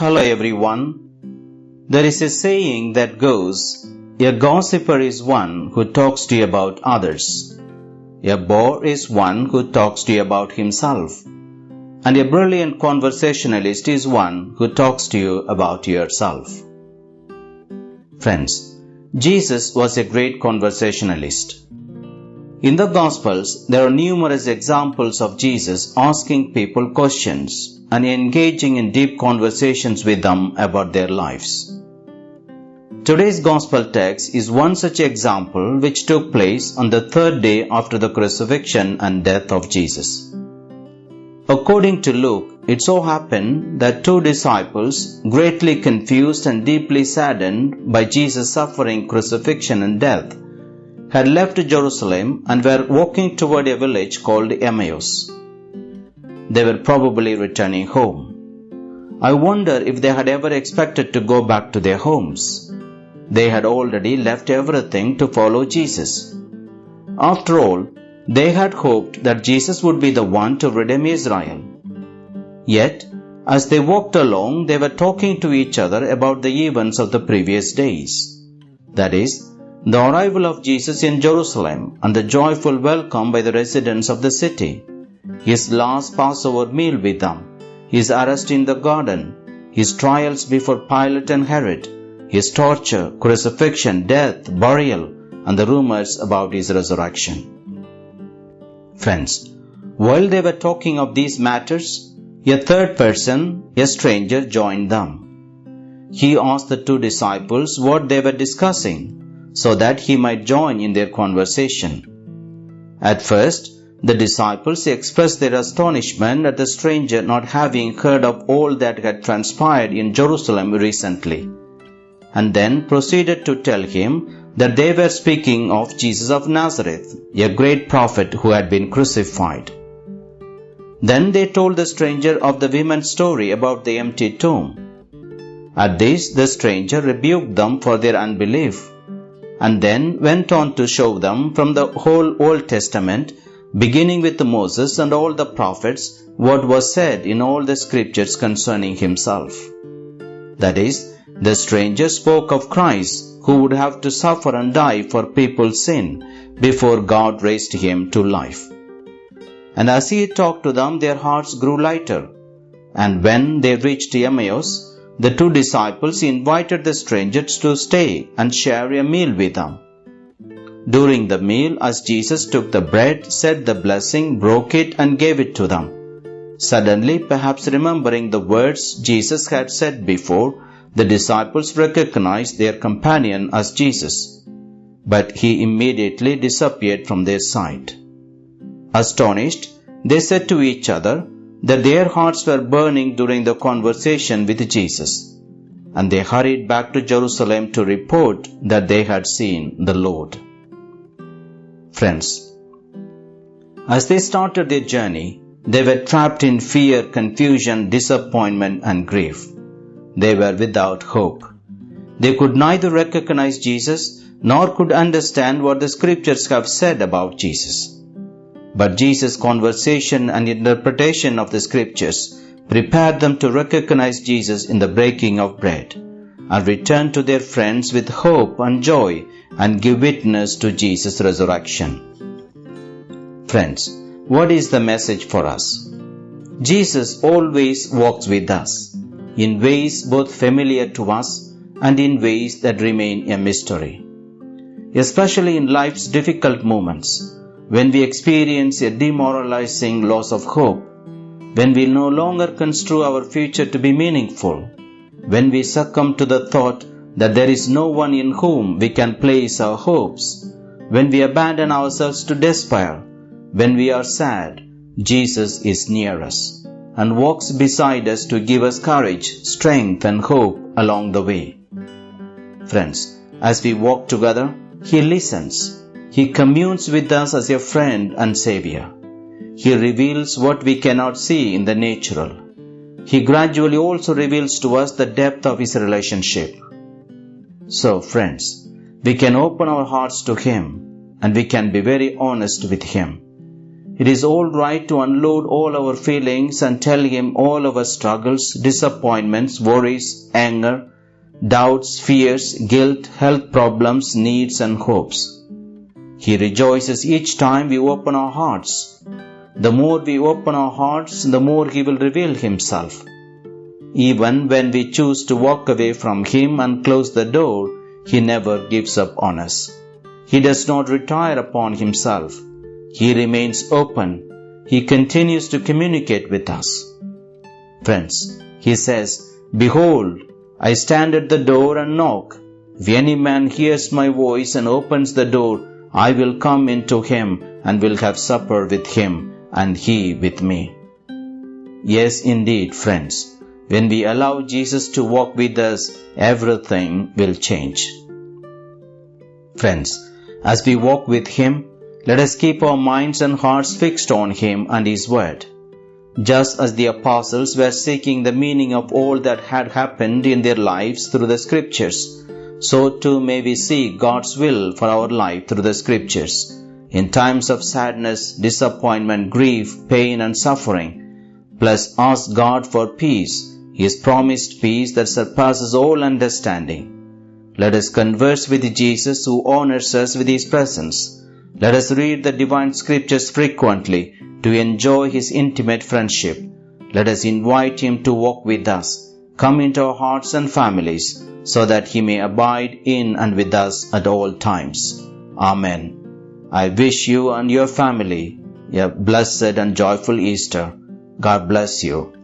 Hello everyone. There is a saying that goes, a gossiper is one who talks to you about others. A bore is one who talks to you about himself. And a brilliant conversationalist is one who talks to you about yourself. Friends, Jesus was a great conversationalist. In the Gospels, there are numerous examples of Jesus asking people questions and engaging in deep conversations with them about their lives. Today's Gospel text is one such example which took place on the third day after the crucifixion and death of Jesus. According to Luke, it so happened that two disciples, greatly confused and deeply saddened by Jesus' suffering, crucifixion, and death, had left Jerusalem and were walking toward a village called Emmaus. They were probably returning home. I wonder if they had ever expected to go back to their homes. They had already left everything to follow Jesus. After all, they had hoped that Jesus would be the one to redeem Israel. Yet, as they walked along, they were talking to each other about the events of the previous days. That is, the arrival of Jesus in Jerusalem and the joyful welcome by the residents of the city, his last Passover meal with them, his arrest in the garden, his trials before Pilate and Herod, his torture, crucifixion, death, burial, and the rumors about his resurrection. Friends, while they were talking of these matters, a third person, a stranger, joined them. He asked the two disciples what they were discussing so that he might join in their conversation. At first, the disciples expressed their astonishment at the stranger not having heard of all that had transpired in Jerusalem recently, and then proceeded to tell him that they were speaking of Jesus of Nazareth, a great prophet who had been crucified. Then they told the stranger of the woman's story about the empty tomb. At this, the stranger rebuked them for their unbelief, and then went on to show them from the whole Old Testament, beginning with Moses and all the prophets, what was said in all the scriptures concerning himself. That is, the stranger spoke of Christ who would have to suffer and die for people's sin before God raised him to life. And as he talked to them, their hearts grew lighter. And when they reached Emmaus, the two disciples invited the strangers to stay and share a meal with them. During the meal, as Jesus took the bread, said the blessing, broke it, and gave it to them. Suddenly, perhaps remembering the words Jesus had said before, the disciples recognized their companion as Jesus, but he immediately disappeared from their sight. Astonished, they said to each other that their hearts were burning during the conversation with Jesus, and they hurried back to Jerusalem to report that they had seen the Lord. Friends, as they started their journey, they were trapped in fear, confusion, disappointment, and grief. They were without hope. They could neither recognize Jesus nor could understand what the scriptures have said about Jesus. But Jesus' conversation and interpretation of the scriptures prepared them to recognize Jesus in the breaking of bread and return to their friends with hope and joy and give witness to Jesus' resurrection. Friends, what is the message for us? Jesus always walks with us in ways both familiar to us and in ways that remain a mystery. Especially in life's difficult moments, when we experience a demoralizing loss of hope, when we no longer construe our future to be meaningful, when we succumb to the thought that there is no one in whom we can place our hopes, when we abandon ourselves to despair, when we are sad, Jesus is near us and walks beside us to give us courage, strength, and hope along the way. Friends, as we walk together, He listens he communes with us as a friend and Savior. He reveals what we cannot see in the natural. He gradually also reveals to us the depth of His relationship. So, friends, we can open our hearts to Him and we can be very honest with Him. It is all right to unload all our feelings and tell Him all our struggles, disappointments, worries, anger, doubts, fears, guilt, health problems, needs, and hopes. He rejoices each time we open our hearts. The more we open our hearts, the more He will reveal Himself. Even when we choose to walk away from Him and close the door, He never gives up on us. He does not retire upon Himself. He remains open. He continues to communicate with us. Friends, He says, Behold, I stand at the door and knock. If any man hears my voice and opens the door, I will come into him and will have supper with him and he with me. Yes, indeed, friends. When we allow Jesus to walk with us, everything will change. Friends, as we walk with Him, let us keep our minds and hearts fixed on Him and His Word. Just as the apostles were seeking the meaning of all that had happened in their lives through the Scriptures, so too may we seek God's will for our life through the Scriptures. In times of sadness, disappointment, grief, pain, and suffering, plus ask God for peace, His promised peace that surpasses all understanding. Let us converse with Jesus who honors us with His presence. Let us read the divine scriptures frequently to enjoy His intimate friendship. Let us invite Him to walk with us, come into our hearts and families, so that He may abide in and with us at all times. Amen. I wish you and your family a blessed and joyful Easter. God bless you.